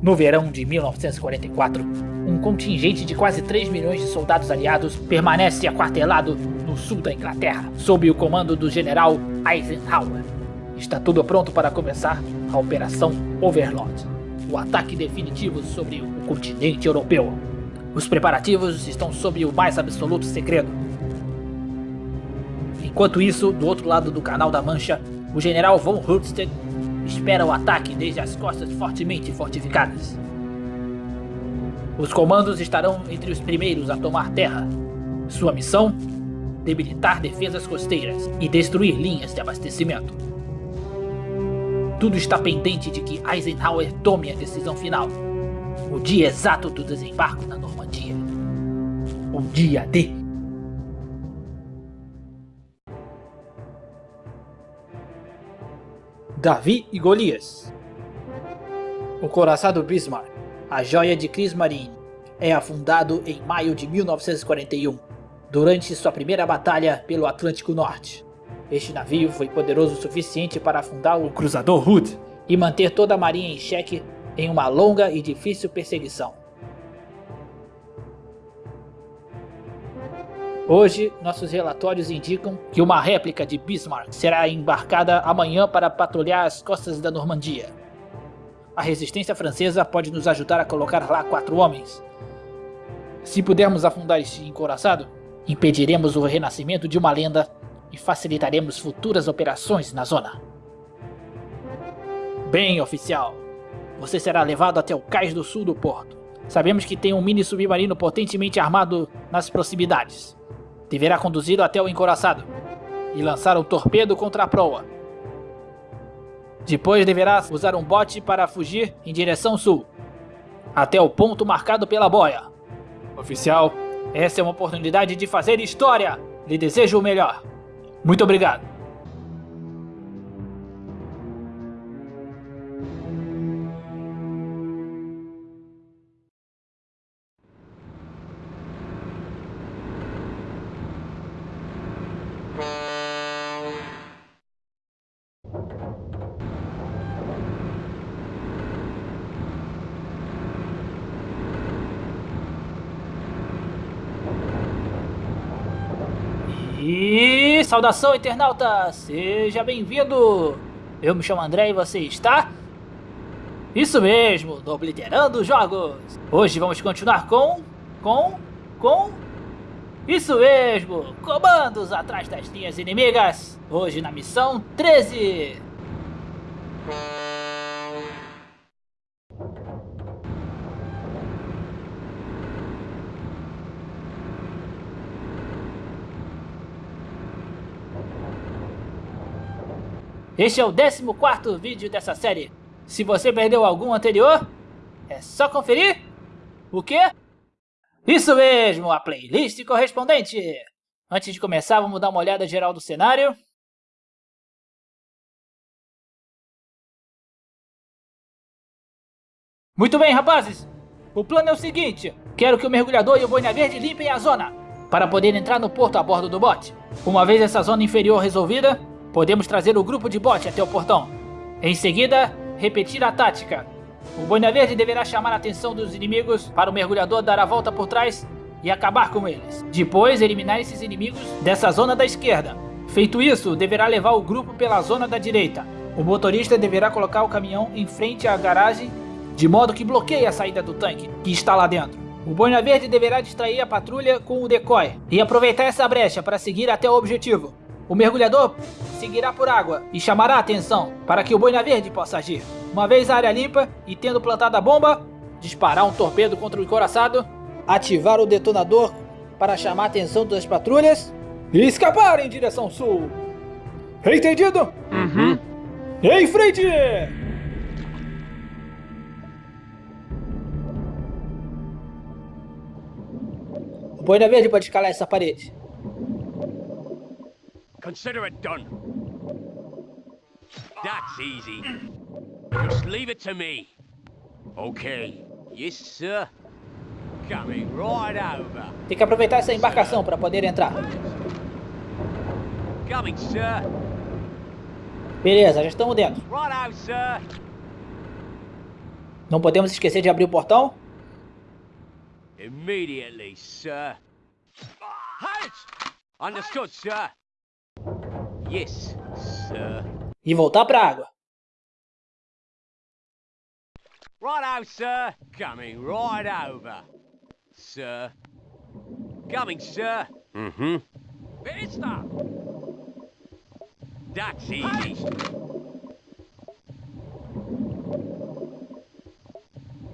No verão de 1944, um contingente de quase 3 milhões de soldados aliados permanece aquartelado no sul da Inglaterra, sob o comando do general Eisenhower. Está tudo pronto para começar a Operação Overlord, o ataque definitivo sobre o continente europeu. Os preparativos estão sob o mais absoluto segredo. Enquanto isso, do outro lado do Canal da Mancha, o general von Rundstedt espera o ataque desde as costas fortemente fortificadas. Os comandos estarão entre os primeiros a tomar terra. Sua missão? Debilitar defesas costeiras e destruir linhas de abastecimento. Tudo está pendente de que Eisenhower tome a decisão final. O dia exato do desembarque na Normandia. O dia D. Davi e Golias O coraçado Bismarck, a joia de Kriegsmarine, é afundado em maio de 1941, durante sua primeira batalha pelo Atlântico Norte. Este navio foi poderoso o suficiente para afundar o cruzador Hood e manter toda a marinha em xeque em uma longa e difícil perseguição. Hoje, nossos relatórios indicam que uma réplica de Bismarck será embarcada amanhã para patrulhar as costas da Normandia. A resistência francesa pode nos ajudar a colocar lá quatro homens. Se pudermos afundar este encoraçado, impediremos o renascimento de uma lenda e facilitaremos futuras operações na zona. Bem, oficial, você será levado até o cais do sul do porto. Sabemos que tem um mini submarino potentemente armado nas proximidades deverá conduzi-lo até o encoraçado e lançar um torpedo contra a proa. Depois deverá usar um bote para fugir em direção sul, até o ponto marcado pela boia. Oficial, essa é uma oportunidade de fazer história. Lhe desejo o melhor. Muito obrigado. E saudação internauta, seja bem-vindo! Eu me chamo André e você está? Isso mesmo, no Obliterando Jogos! Hoje vamos continuar com... com... com... Isso mesmo, comandos atrás das linhas inimigas! Hoje na missão 13! Este é o 14º vídeo dessa série. Se você perdeu algum anterior, é só conferir. O quê? Isso mesmo, a playlist correspondente. Antes de começar, vamos dar uma olhada geral do cenário. Muito bem, rapazes. O plano é o seguinte. Quero que o mergulhador e o boina verde limpem a zona, para poder entrar no porto a bordo do bote. Uma vez essa zona inferior resolvida, Podemos trazer o grupo de bote até o portão. Em seguida, repetir a tática. O Boina Verde deverá chamar a atenção dos inimigos para o mergulhador dar a volta por trás e acabar com eles. Depois, eliminar esses inimigos dessa zona da esquerda. Feito isso, deverá levar o grupo pela zona da direita. O motorista deverá colocar o caminhão em frente à garagem, de modo que bloqueie a saída do tanque, que está lá dentro. O Boina Verde deverá distrair a patrulha com o decoy e aproveitar essa brecha para seguir até o objetivo. O mergulhador seguirá por água e chamará a atenção para que o boina verde possa agir. Uma vez a área limpa e tendo plantado a bomba, disparar um torpedo contra o encoraçado, ativar o detonador para chamar a atenção das patrulhas e escapar em direção sul. Entendido? Uhum. Em frente! O boina verde pode escalar essa parede. Consider it done. That's easy. Just leave it to me. Okay. Yes, sir. Coming right over. Tem que aproveitar essa embarcação para poder entrar. Coming, sir. Beleza, já estamos dentro. Right out, sir. Não podemos esquecer de abrir o portão. Immediately, sir. Halt! Understood, sir. Yes, sir. E voltar pra água. Righto, sir. Coming right over. Sir. Coming, sir. Mm-hmm. Vista! That's easy.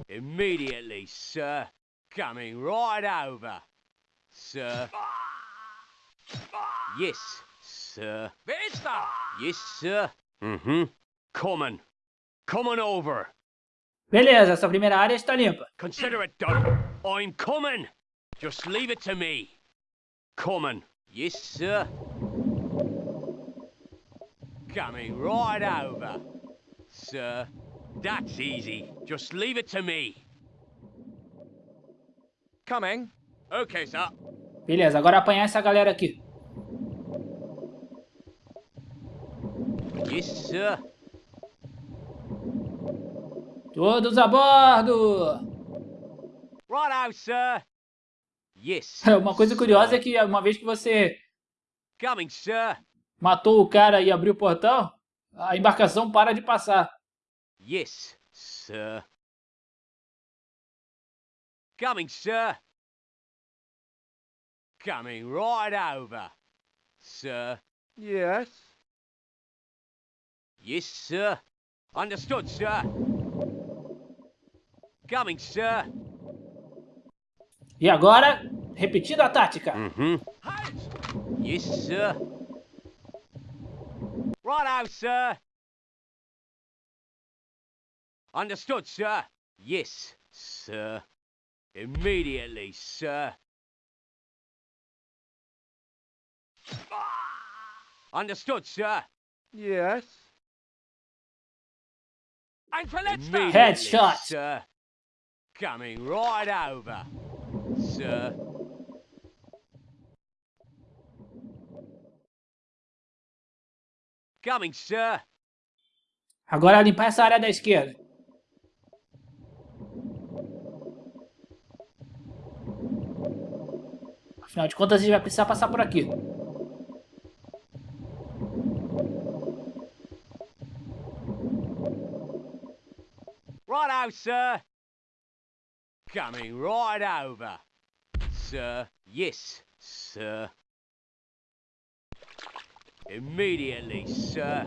Immediately, sir. Coming right over. Sir. Yes, sir. Yes, sir. Mm-hmm. Coming. Coming over. Beleza, essa primeira área está limpa. Consider it done. I'm coming. Just leave it to me. Coming. Yes, sir. Coming right over. Sir. That's easy. Just leave it to me. Coming. Okay, sir. Beleza, agora apanhar essa galera aqui. Yes, sir. Todos a bordo! Righto, sir. Yes. Uma coisa curiosa é que uma vez que você Coming, sir. matou o cara e abriu o portão, a embarcação para de passar. Yes, sir. Coming, sir. Coming right over. Sir. Yes. Yes, sir. Understood, sir. Coming, sir. E agora, repetindo a tática. Mm-hmm. Yes, sir. Righto, sir. Understood, sir. Yes, sir. Immediately, sir. Understood, sir. Yes. Immediately, Headshot. sir. Coming right over, sir. Coming, sir. Agora limpar essa área da esquerda. Afinal de contas, a gente vai precisar passar por aqui. Righto, sir. Coming right over. Sir. Yes, sir. Immediately, sir.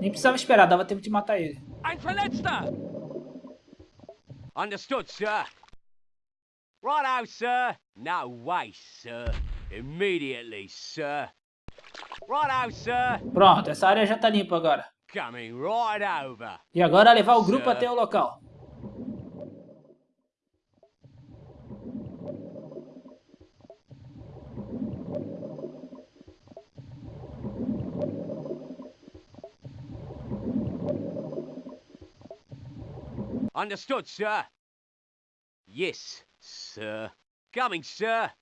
Nem precisava esperar, dava tempo de matar ele. Ein Verletzter! Understood, sir. Right Righto, sir. No way, sir. Immediately, sir. Righto, sir. Pronto, essa área já tá limpa agora. Coming right over. E agora levar o grupo Sir. até o local. Understood, sir. Yes, sir. Coming, sir.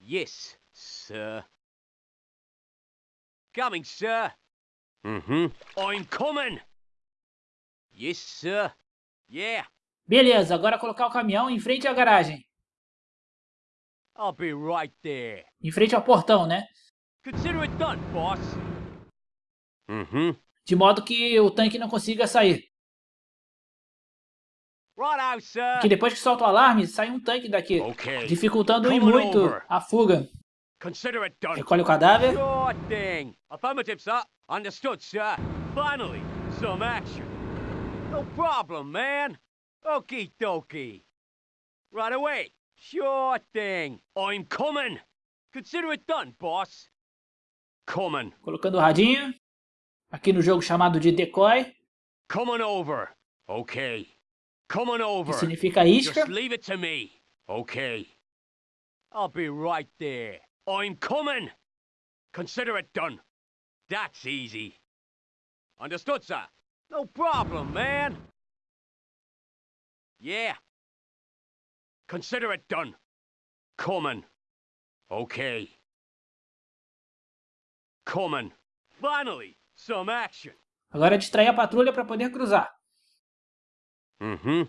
Yes, sir. Coming, sir. Mm-hmm. I'm coming. Yes, sir. Yeah, Beleza, agora colocar o caminhão em frente à garagem. I'll be right there. Em frente ao portão, né? Consider it done, boss. Mm-hmm. De modo que o tanque não consiga sair. Que depois que solta o alarme, sai um tanque daqui. Dificultando e muito a fuga. Consider it done. Recolhe o cadáver. Affirmative, sir. Understood, sir. Finally, some action. No problem, man. Okie dokie. Right away. Sure thing. I'm coming. Consider it done, boss. Coming. Colocando o radinho. Aqui no jogo chamado de decoy. Coming over. Okay. Coming Que over. significa isca. Just leave it to me. Okay. I'll be right there. I'm coming. Consider it done. That's easy. Understood, sir? No problem, man. Yeah. Consider it done. Coming. Okay. Coming. Finally, some action. Agora é distrair a patrulha para poder cruzar. Mm-hmm.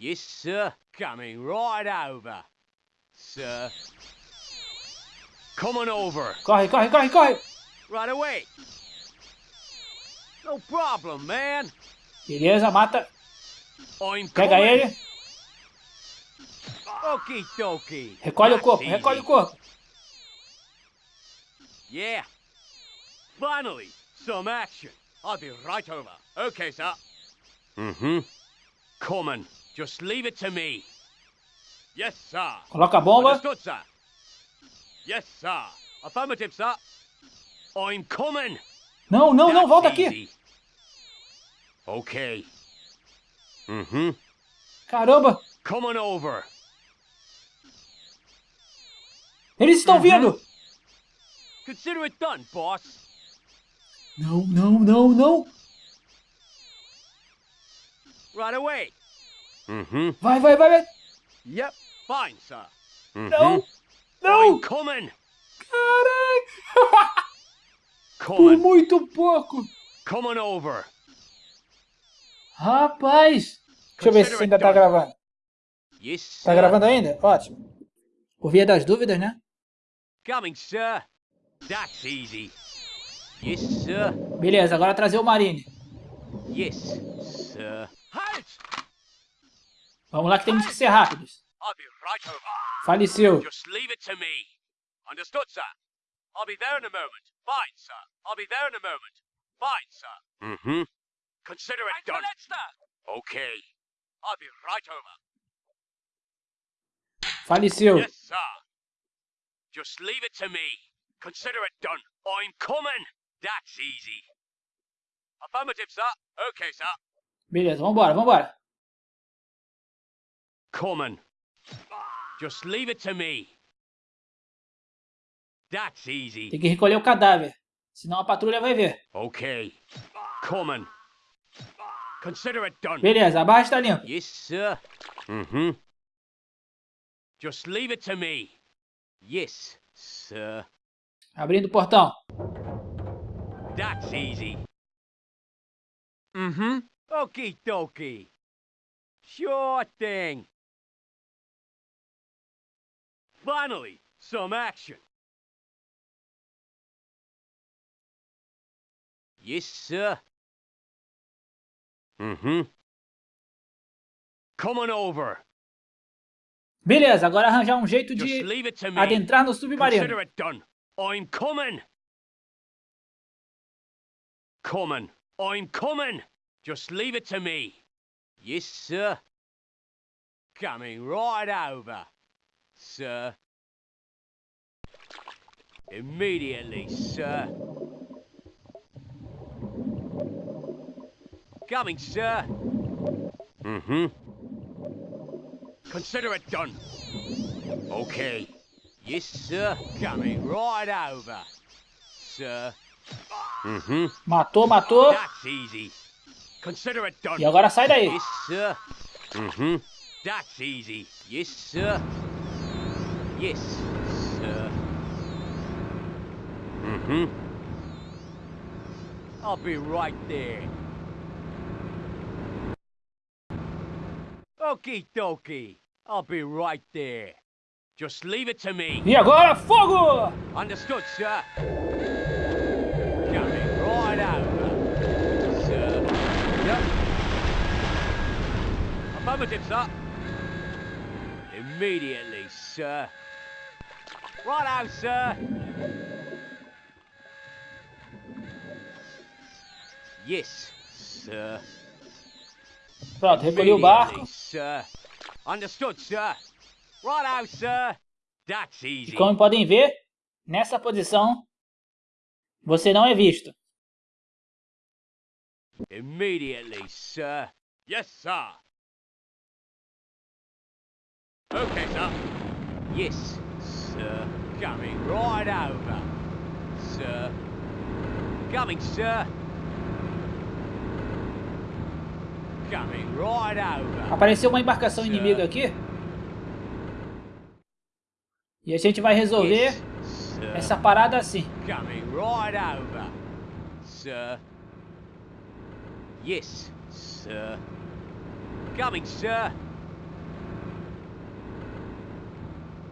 Yes, sir. Coming right over. Sir. Coming over. Corre, corre, corre, corre! Right away. No problem, man. Beleza, mata. Pega coming. ele. Dokie. Recolhe o corpo, recolhe o corpo. Yeah. Finally, some action. I'll be right over. Okay, sir. Mm-hmm. Coming. Just leave it to me. Yes, sir. Coloca a bomba. Understood, sir. Yes, sir. Affirmative, sir. I'm coming. Não, não, não, volta aqui. Okay. Mm-hmm. Caramba, Coming over. eles estão Uhum. vindo. Consider it done, boss. Não, não, não, não. Right away. Mm-hmm. Vai, vai, vai, vai. Yep. Fine, sir. Não, I'm não. coming. Caraca. Por muito pouco. Coming over. Rapaz. Deixa eu ver se você ainda tá gravando. Yes, Tá sir. gravando ainda? Ótimo. Por via das dúvidas, né? Coming, sir. That's easy. Yes, sir. Beleza, agora trazer o Marine. Yes, sir. Halt! Vamos lá que temos que ser rápidos. I'll be right over. Faleceu. Just leave it to me. Understood, sir. I'll be there in a moment. Fine, sir. I'll be there in a moment. Fine, sir. Mm-hmm. Consider it done. Okay. I'll be right over. Faleceu. Yes, sir. Just leave it to me. Consider it done. I'm coming. That's easy. Affirmative, sir. Okay, sir. Beleza, vambora, vambora. Coming. Just leave it to me. That's easy. Tem que recolher o cadáver. Senão a patrulha vai ver. Okay. Coming. Consider it done. Beleza, a barra está limpa. Yes, sir. Mm-hmm. Just leave it to me. Yes, sir. Abrindo o portão. That's easy. Mm-hmm. Okie dokie. Sure thing. Finally, some action. Yes, sir. Mm-hmm. Coming over. Beleza, agora arranjar um jeito de adentrar no submarino. I'm coming. Coming. I'm coming. Just leave it to me. Yes, sir. Coming right over, sir. Immediately, sir. Coming, sir. Mm-hmm. Consider it done. Okay. Yes, sir. Coming right over, sir. Mm-hmm. Matou, matou. That's easy. Consider it done. E agora sai daí. Yes, sir. Mm-hmm. That's easy. Yes, sir. Yes, sir. Mm-hmm. I'll be right there. Okie dokie. I'll be right there. Just leave it to me. E agora, fogo! Understood, sir. Coming right over, sir. Yep. Affirmative, sir. Immediately, sir. Right out, sir. Yes, sir. Pronto, recolhi o barco. E como podem ver, nessa posição, você não é visto. Immediately, sir. Yes, sir. Okay, sir. Yes, sir. Coming right over. sir. Coming, sir. Coming right over. Apareceu uma embarcação inimiga aqui. E a gente vai resolver essa parada assim. Coming right over, sir. Yes, sir. Coming, sir.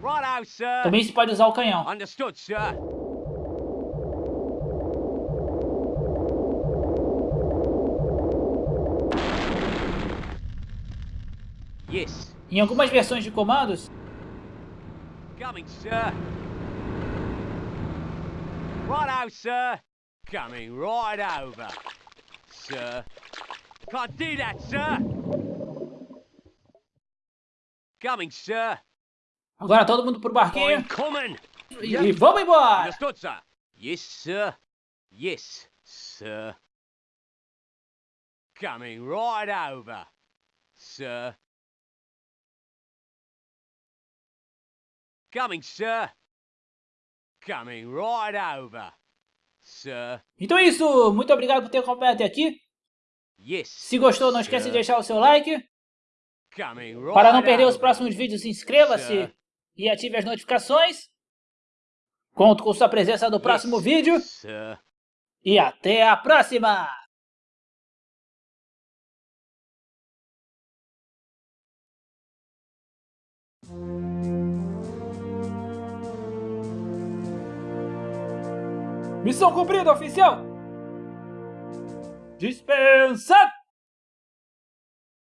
Righto, sir. Também se pode usar o canhão. Understood, sir. Yes, Em algumas versões de comandos, coming, sir. Righto, sir. Coming right over, sir. Can't do that, sir. Coming, sir. agora todo mundo pro barquinho. I'm coming. E vamos embora! Understood, sir. Yes, sir. Yes, sir. Coming right over, sir. Coming, sir. Coming right over, sir. Então é isso, muito obrigado por ter acompanhado até aqui. Yes. Se gostou, não esquece de deixar o seu like. Right Para não perder os over, próximos vídeos, inscreva-se e ative as notificações. Conto com sua presença no próximo Yes, vídeo Sir. e até a próxima! Missão cumprida, oficial! Dispensa!